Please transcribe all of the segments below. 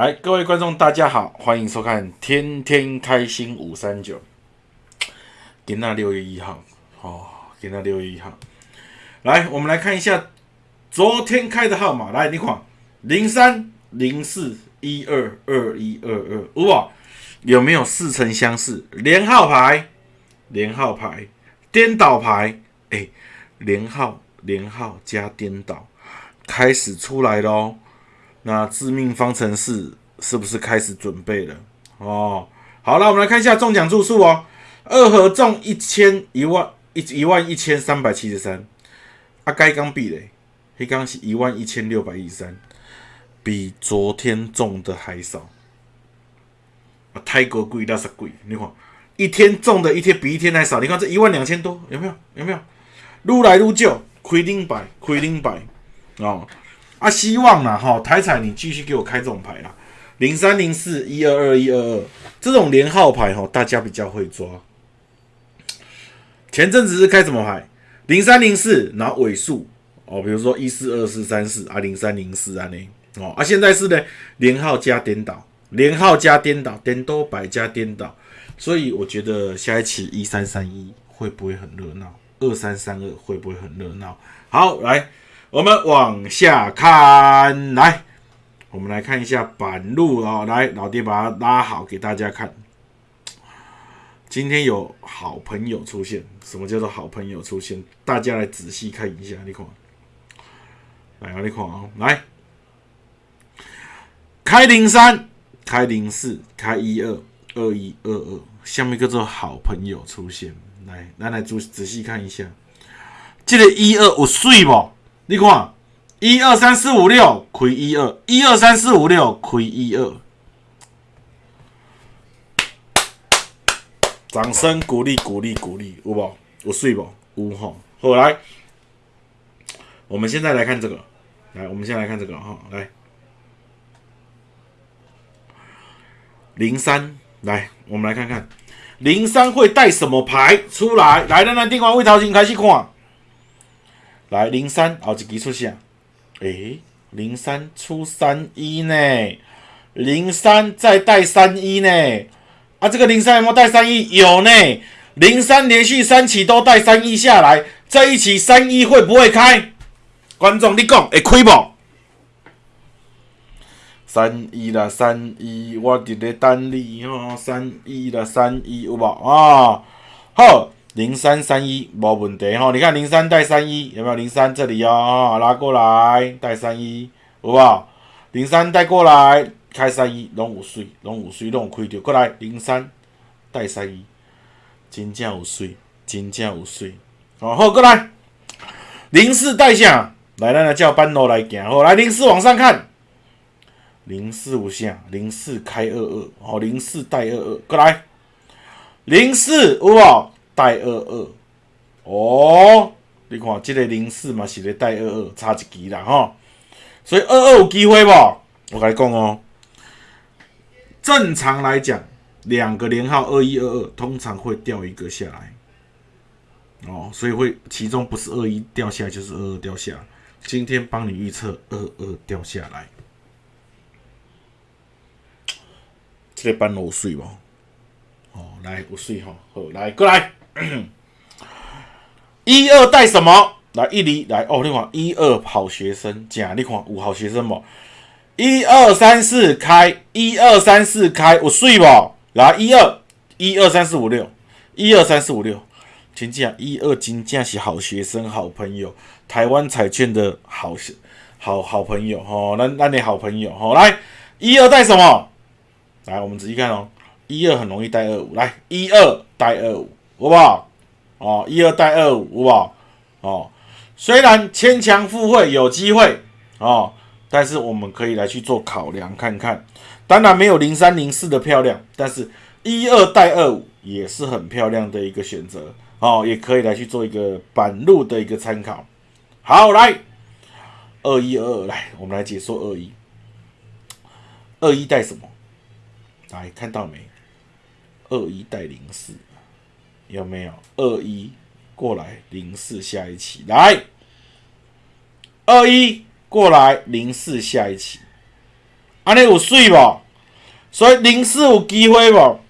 来，各位观众，大家好，欢迎收看《天天开心五三九》。今那六月一号，哦，今那六月一号，来，我们来看一下昨天开的号码。来，你看零三零四一二二一二二，哇，有没有似曾相识？连号牌，连号牌，颠倒牌，哎，连号连号加颠倒，开始出来喽。那致命方程式是不是开始准备了？哦，好了，我们来看一下中奖注数哦。二合中一千一万一一万一千三百七十三，啊，该刚币嘞，黑刚是一万一千六百一十三，比昨天中的还少。啊，太过贵，那是贵。你看，一天中的一天比一天还少。你看这一万两千多，有没有？有没有？愈来愈少，亏零百，亏零百，哦。啊，希望啦，哈，台彩你继续给我开这种牌啦，零三零四一二二一二二这种连号牌哈，大家比较会抓。前阵子是开什么牌？零三零四，然后尾数哦，比如说一四二四三四啊，零三零四啊呢，哦啊，现在是呢连号加颠倒，连号加颠倒，颠倒百加颠倒，所以我觉得下一期一三三一会不会很热闹？二三三二会不会很热闹？好，来。我们往下看，来，我们来看一下板路啊，来，老爹把它拉好给大家看。今天有好朋友出现，什么叫做好朋友出现？大家来仔细看一下，你看，来啊，你看啊，来，开零三，开零四，开一二二一二二，下面叫做好朋友出现，来，来来仔仔细看一下，这个一二有水不？你看，一二三四五六，亏一二，一二三四五六，亏一二。掌声鼓励鼓励鼓励，有无？有睡不？有吼。后来，我们现在来看这个，来，我们先来看这个哈，来，零三，来，我们来看看零三会带什么牌出来？来，咱来电话为头先开始看。来零三，后一支出现？诶，零三出三一呢，零三再带三一呢？啊，这个零三有没有带三一？有呢，零三连续三期都带三一下来，这一期三一会不会开？观众你讲会开不？三一啦，三一，我伫咧等你吼，三一啦，三一有无啊？好。零三三一无问题吼，你看零三带三一有没有？零三这里哦，拉过来带三一，有无？零三带过来开三一，拢有水，拢有水，拢有开着过来。零三带三一，真正有水，真正有水。哦，好过来，零四带下，来咱来叫班罗来行。好，来零四往上看，零四有啥？零四开二二，哦，零四带二二过来，零四有无？带二二哦，你看这个零四嘛是咧带二二，差一级啦吼，所以二二有机会不？我跟你讲哦，正常来讲，两个连号二一二二，通常会掉一个下来哦，所以会其中不是二一掉下来，就是二二掉下。今天帮你预测二二掉下来，这个班有水不？哦，来有水吼，好来过来。一二带什么？来一厘来哦，你看一二好学生，假你看五好学生不？一二三四开，一二三四开，我睡不？来一二一二三四五六，一二三四五六，真正一二真正是好学生，好朋友，台湾彩券的好好好朋友吼，那那你好朋友吼，来一二带什么？来我们仔细看哦，一二很容易带二五，来一二带二五。好不好？哦，一二带二五，好不好？哦，虽然牵强附会有机会哦，但是我们可以来去做考量看看。当然没有零三零四的漂亮，但是一二带二五也是很漂亮的一个选择哦，也可以来去做一个板路的一个参考。好，来二一二二，来我们来解说二一。二一带什么？来看到没？二一带零四。有没有二一过来零四下一期来，二一过来零四下一期，安尼有水无？所以零四有机会无？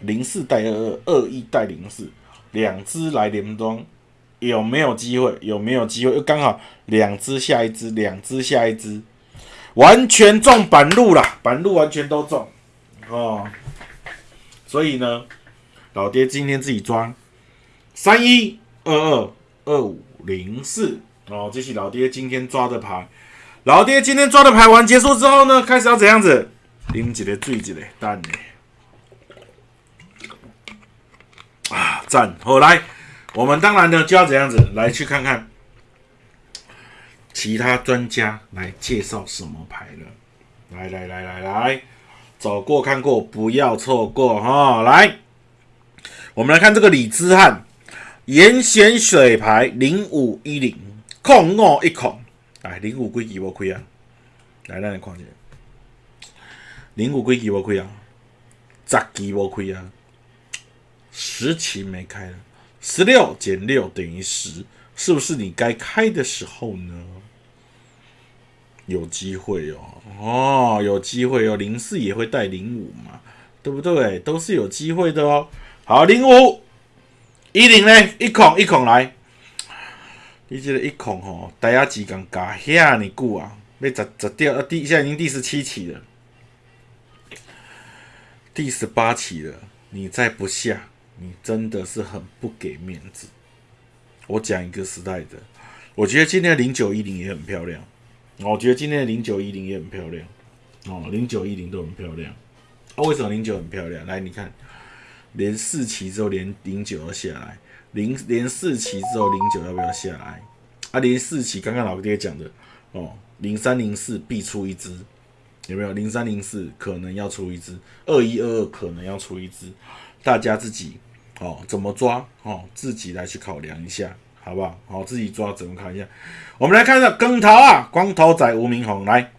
零四带二二，二一带零四，两只来联庄，有没有机会？有没有机会？又刚好两只下一只，两只下一只，完全中板路啦，板路完全都中哦。所以呢，老爹今天自己抓三一二二二五零四哦，这是老爹今天抓的牌。老爹今天抓的牌完结束之后呢，开始要怎样子？啉一个醉一个蛋呢？啊，赞！后来，我们当然呢就要怎样子来去看看其他专家来介绍什么牌了。来来来来来，走过看过，不要错过哈！来，我们来看这个李之汉严选水牌零五一零控五一控，哎零五几期无开啊？来，让你看一下，零五几期无开啊？十期无开啊？十期没开了，十六减六等于十，是不是你该开的时候呢？有机会哦，哦，有机会哦，零四也会带零五嘛，对不对？都是有机会的哦。好，零五一零呢，一孔一孔来，你这个一孔吼，大家几刚加遐尼久啊？要十十掉啊？第现在已经第十七期了，第十八期了，你再不下。你真的是很不给面子。我讲一个时代的，我觉得今天的零九一零也很漂亮。我觉得今天的零九一零也很漂亮。哦，零九一零都很漂亮。啊，为什么零九很漂亮？来，你看，连四期之后连零九要下来，零连四期之后零九要不要下来？啊，连四期刚刚老爹讲的哦，零三零四必出一只，有没有？零三零四可能要出一只，二一二二可能要出一只，大家自己。哦，怎么抓？哦，自己来去考量一下，好不好？好，自己抓怎么看一下？我们来看一下更头啊，光头仔吴明宏来，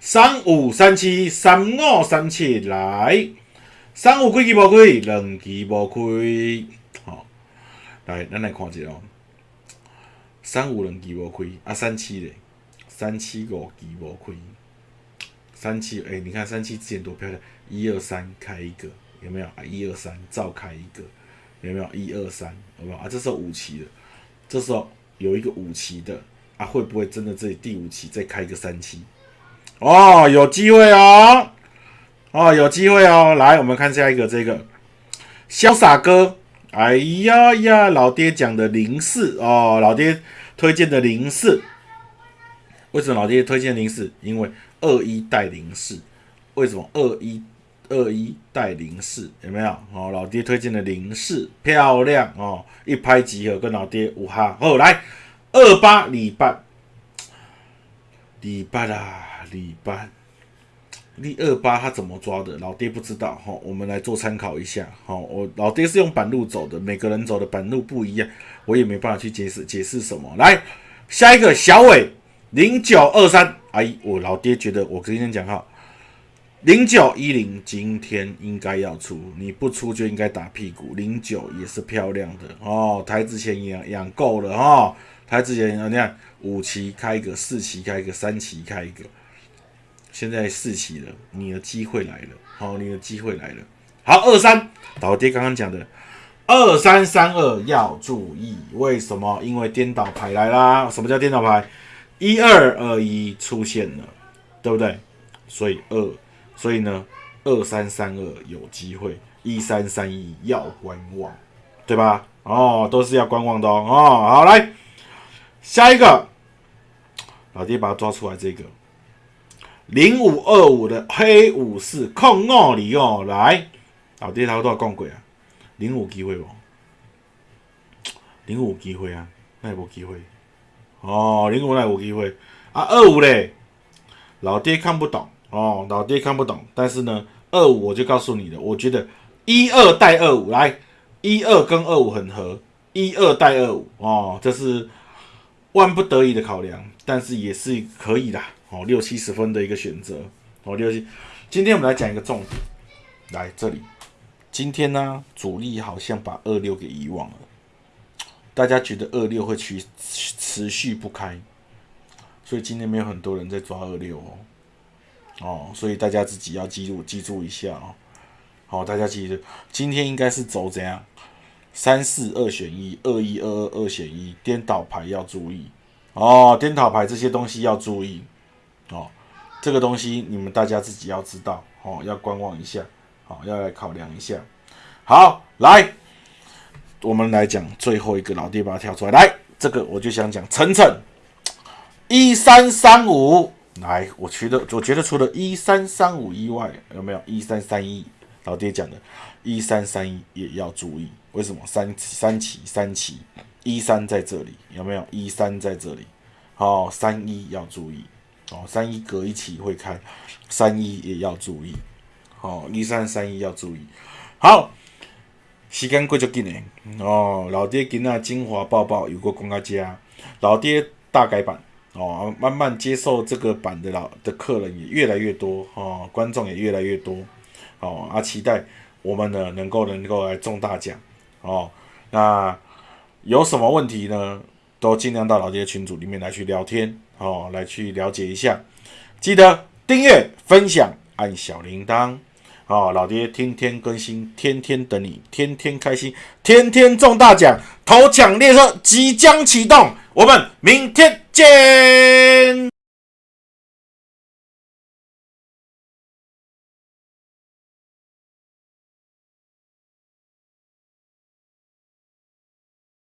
三五三七三五三七来，三五几期无开，两期无开，好，来，咱来看一下哦，三五两期无开，啊，三七嘞，三七五期无开，三七，哎，你看三七之前多漂亮，一二三开一个，有没有啊？一二三照开一个。有没有一二三？有没有啊？这是五期的，这时候有一个五期的啊，会不会真的这第五期再开一个三期？哦，有机会哦，哦，有机会哦。来，我们看下一个，这个潇洒哥，哎呀呀，老爹讲的零四哦，老爹推荐的零四，为什么老爹推荐零四？因为二一带零四，为什么二一？二一带零四有没有？哦，老爹推荐的零四漂亮哦，一拍即合，跟老爹五哈。哦，来二八礼拜，礼拜啦，礼拜，你二八他怎么抓的？老爹不知道哈，我们来做参考一下。好，我老爹是用板路走的，每个人走的板路不一样，我也没办法去解释解释什么。来下一个小伟零九二三，哎，我老爹觉得我今天讲哈。零九一零今天应该要出，你不出就应该打屁股。零九也是漂亮的哦，台之前养养够了哈，台之前你看五期开一个，四期开一个，三期开一个，现在四期了，你的机会来了，好，你的机会来了。好，二三，老爹刚刚讲的二三三二要注意，为什么？因为颠倒牌来啦。什么叫颠倒牌？一二二一出现了，对不对？所以二。所以呢，二三三二有机会，一三三一要观望，对吧？哦，都是要观望的哦。好来，下一个，老爹把它抓出来，这个零五二五的黑武士控二里哦，来，老爹他多少共轨啊？零五机会不？零五机会啊？那也无机会。哦，零五那有机会啊？二五嘞，老爹看不懂。哦，老爹看不懂，但是呢，二五我就告诉你了，我觉得一二带二五来，一二跟二五很合，一二带二五哦，这是万不得已的考量，但是也是可以的哦，六七十分的一个选择哦，六七。今天我们来讲一个重点，来这里，今天呢，主力好像把二六给遗忘了，大家觉得二六会持持续不开，所以今天没有很多人在抓二六哦。哦，所以大家自己要记住记住一下哦。好，大家记住，今天应该是走怎样？三四二选一，二一二二二选一，颠倒牌要注意哦。颠倒牌这些东西要注意哦。这个东西你们大家自己要知道哦，要观望一下，好，要来考量一下。好，来，我们来讲最后一个老爹把它跳出来，来，这个我就想讲晨晨一三三五，来，我觉得我觉得除了一三三五以外，有没有？一三三一？老爹讲的，一三三一也要注意，为什么？三三七三七，一三在这里，有没有？一三在这里，好，三一要注意，哦，三一隔一起会开，三一也要注意，好，一三三一要注意，好，时间过就紧诶，哦，老爹今仔精华报报有个公家家，老爹大改版，哦，慢慢接受这个版的老的客人也越来越多，哦，观众也越来越多。哦，啊，期待我们呢能够能够来中大奖哦。那有什么问题呢？都尽量到老爹群组里面来去聊天哦，来去了解一下。记得订阅、分享、按小铃铛哦。老爹天天更新，天天等你，天天开心，天天中大奖。头奖列车即将启动，我们明天见。